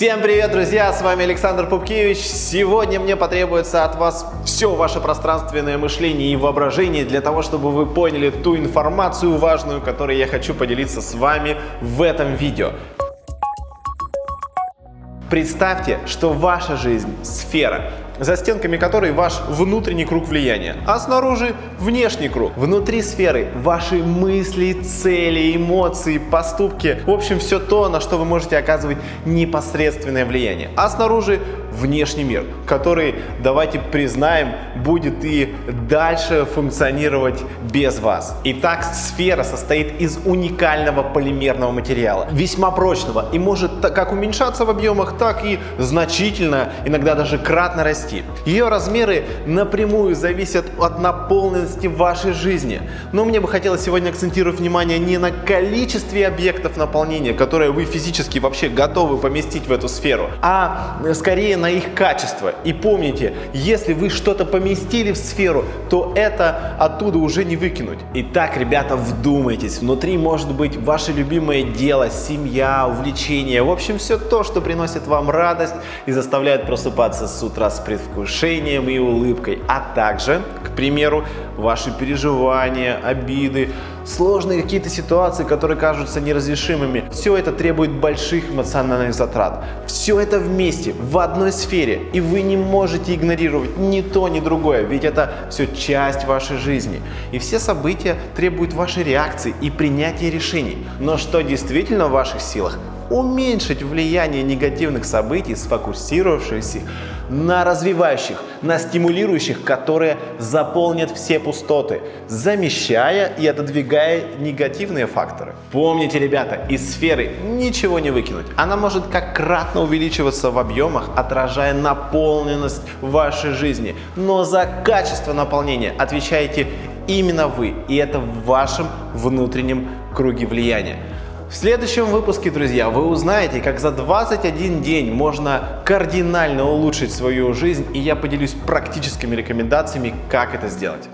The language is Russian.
Всем привет, друзья! С вами Александр Пупкевич. Сегодня мне потребуется от вас все ваше пространственное мышление и воображение для того, чтобы вы поняли ту информацию важную, которой я хочу поделиться с вами в этом видео. Представьте, что ваша жизнь – сфера, за стенками которой ваш внутренний круг влияния, а снаружи внешний круг. Внутри сферы ваши мысли, цели, эмоции, поступки, в общем, все то, на что вы можете оказывать непосредственное влияние. А снаружи внешний мир, который, давайте признаем, будет и дальше функционировать без вас. Итак, сфера состоит из уникального полимерного материала, весьма прочного и может как уменьшаться в объемах, так и значительно, иногда даже кратно расти. Ее размеры напрямую зависят от наполненности вашей жизни. Но мне бы хотелось сегодня акцентировать внимание не на количестве объектов наполнения, которые вы физически вообще готовы поместить в эту сферу, а скорее на их качество. И помните, если вы что-то поместили в сферу, то это оттуда уже не выкинуть. Итак, ребята, вдумайтесь. Внутри может быть ваше любимое дело, семья, увлечение. В общем, все то, что приносит вам радость и заставляет просыпаться с утра с предвкушением и улыбкой. А также, к примеру, ваши переживания, обиды, сложные какие-то ситуации, которые кажутся неразрешимыми. Все это требует больших эмоциональных затрат. Все это вместе, в одной сфере, и вы не можете игнорировать ни то, ни другое, ведь это все часть вашей жизни. И все события требуют вашей реакции и принятия решений. Но что действительно в ваших силах? Уменьшить влияние негативных событий, сфокусировавшись на развивающих, на стимулирующих, которые заполнят все пустоты, замещая и отодвигая негативные факторы. Помните, ребята, из сферы ничего не выкинуть. Она может как кратно увеличиваться в объемах, отражая наполненность вашей жизни. Но за качество наполнения отвечаете именно вы, и это в вашем внутреннем круге влияния. В следующем выпуске, друзья, вы узнаете, как за 21 день можно кардинально улучшить свою жизнь, и я поделюсь практическими рекомендациями, как это сделать.